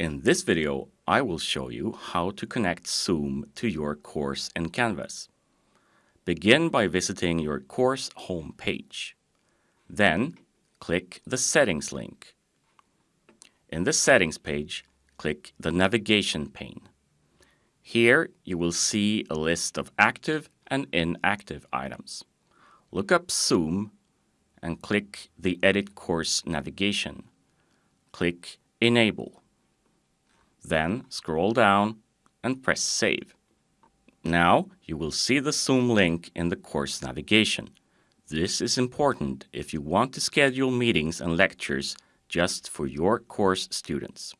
In this video, I will show you how to connect Zoom to your course in Canvas. Begin by visiting your course homepage. Then, click the Settings link. In the Settings page, click the Navigation pane. Here you will see a list of active and inactive items. Look up Zoom and click the Edit Course navigation. Click Enable. Then scroll down and press Save. Now you will see the Zoom link in the course navigation. This is important if you want to schedule meetings and lectures just for your course students.